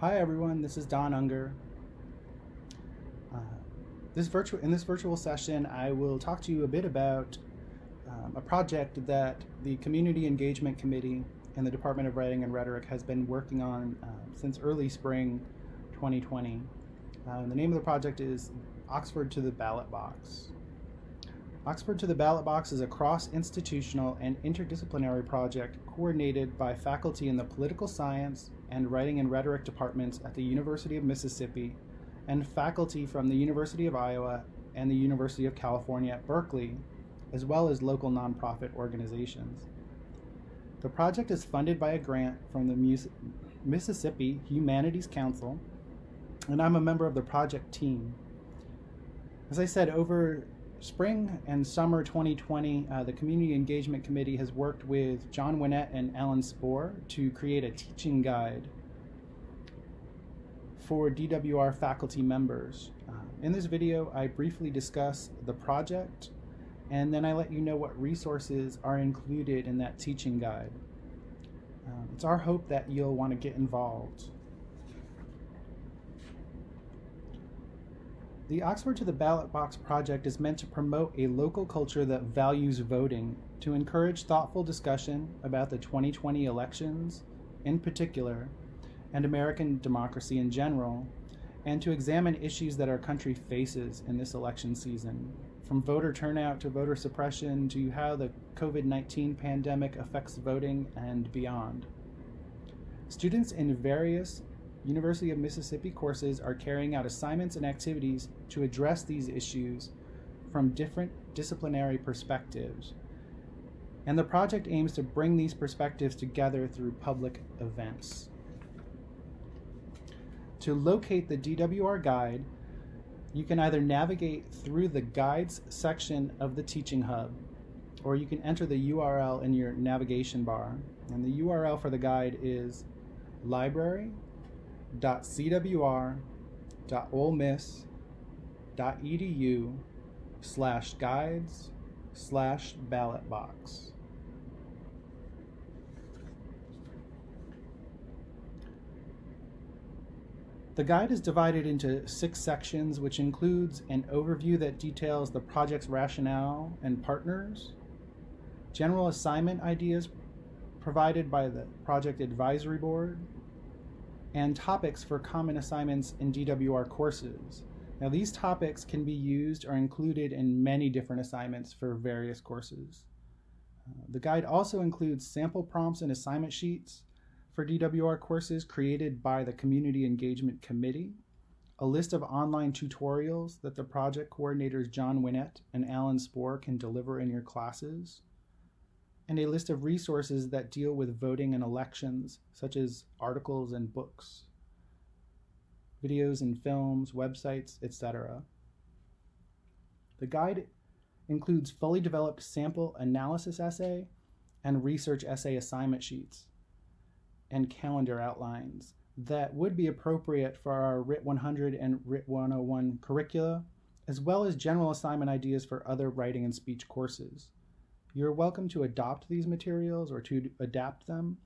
Hi everyone, this is Don Unger. Uh, this virtual in this virtual session, I will talk to you a bit about um, a project that the Community Engagement Committee and the Department of Writing and Rhetoric has been working on uh, since early spring 2020. Uh, the name of the project is Oxford to the Ballot Box. Oxford to the Ballot Box is a cross-institutional and interdisciplinary project coordinated by faculty in the political science and writing and rhetoric departments at the University of Mississippi and faculty from the University of Iowa and the University of California at Berkeley, as well as local nonprofit organizations. The project is funded by a grant from the Mississippi Humanities Council, and I'm a member of the project team. As I said, over spring and summer 2020, uh, the Community Engagement Committee has worked with John Winnett and Alan Spohr to create a teaching guide for DWR faculty members. Uh, in this video, I briefly discuss the project and then I let you know what resources are included in that teaching guide. Um, it's our hope that you'll want to get involved. The Oxford to the Ballot Box project is meant to promote a local culture that values voting, to encourage thoughtful discussion about the 2020 elections in particular, and American democracy in general, and to examine issues that our country faces in this election season, from voter turnout to voter suppression to how the COVID 19 pandemic affects voting and beyond. Students in various University of Mississippi courses are carrying out assignments and activities to address these issues from different disciplinary perspectives. And the project aims to bring these perspectives together through public events. To locate the DWR guide, you can either navigate through the guides section of the teaching hub, or you can enter the URL in your navigation bar. And the URL for the guide is library www.cwr.olemiss.edu slash guides slash ballot box. The guide is divided into six sections, which includes an overview that details the project's rationale and partners, general assignment ideas provided by the Project Advisory Board, and topics for common assignments in DWR courses. Now these topics can be used or included in many different assignments for various courses. Uh, the guide also includes sample prompts and assignment sheets for DWR courses created by the Community Engagement Committee, a list of online tutorials that the project coordinators John Winnett and Alan Spohr can deliver in your classes, and a list of resources that deal with voting and elections, such as articles and books, videos and films, websites, etc. The guide includes fully developed sample analysis essay and research essay assignment sheets and calendar outlines that would be appropriate for our WRIT 100 and WRIT 101 curricula, as well as general assignment ideas for other writing and speech courses. You're welcome to adopt these materials or to adapt them.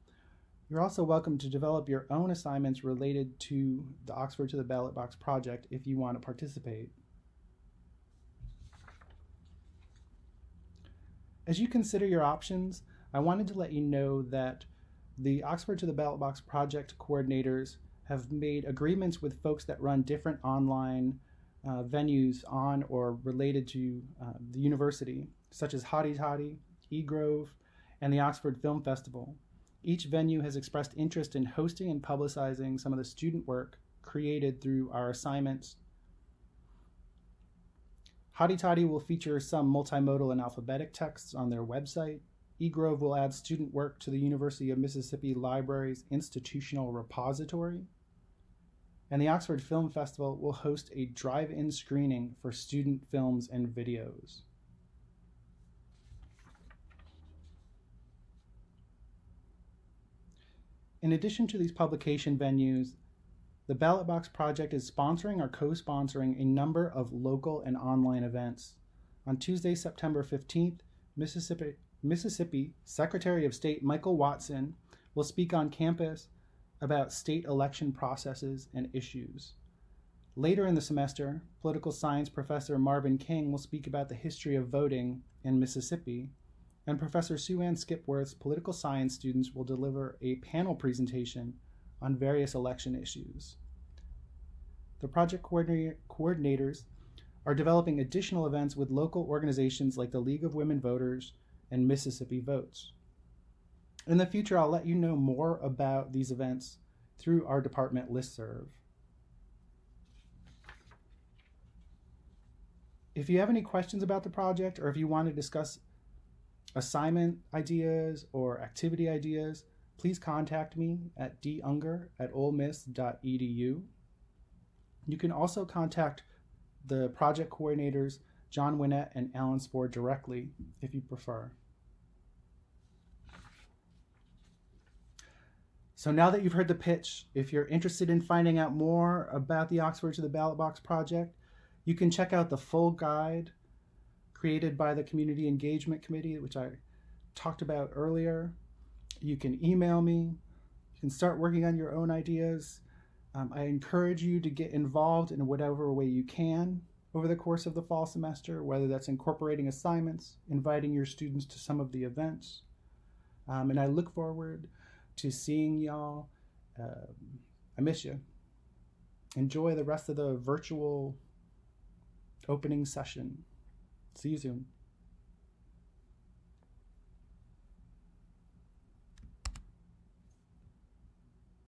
You're also welcome to develop your own assignments related to the Oxford to the Ballot Box project if you want to participate. As you consider your options, I wanted to let you know that the Oxford to the Ballot Box project coordinators have made agreements with folks that run different online uh, venues on or related to uh, the university such as Hotty Toddy, eGrove, and the Oxford Film Festival. Each venue has expressed interest in hosting and publicizing some of the student work created through our assignments. Hotty Toddy will feature some multimodal and alphabetic texts on their website. eGrove will add student work to the University of Mississippi Library's institutional repository. And the Oxford Film Festival will host a drive-in screening for student films and videos. In addition to these publication venues, the Ballot Box Project is sponsoring or co-sponsoring a number of local and online events. On Tuesday, September 15th, Mississippi, Mississippi Secretary of State Michael Watson will speak on campus about state election processes and issues. Later in the semester, political science professor Marvin King will speak about the history of voting in Mississippi, and Professor Sue Ann Skipworth's political science students will deliver a panel presentation on various election issues. The project coordinators are developing additional events with local organizations like the League of Women Voters and Mississippi Votes. In the future, I'll let you know more about these events through our department listserv. If you have any questions about the project or if you want to discuss assignment ideas or activity ideas, please contact me at dunger at olemiss.edu. You can also contact the project coordinators, John Winnett and Alan Spohr directly if you prefer. So now that you've heard the pitch, if you're interested in finding out more about the Oxford to the Ballot Box project, you can check out the full guide created by the Community Engagement Committee, which I talked about earlier. You can email me. You can start working on your own ideas. Um, I encourage you to get involved in whatever way you can over the course of the fall semester, whether that's incorporating assignments, inviting your students to some of the events. Um, and I look forward to seeing y'all. Um, I miss you. Enjoy the rest of the virtual opening session. See you soon.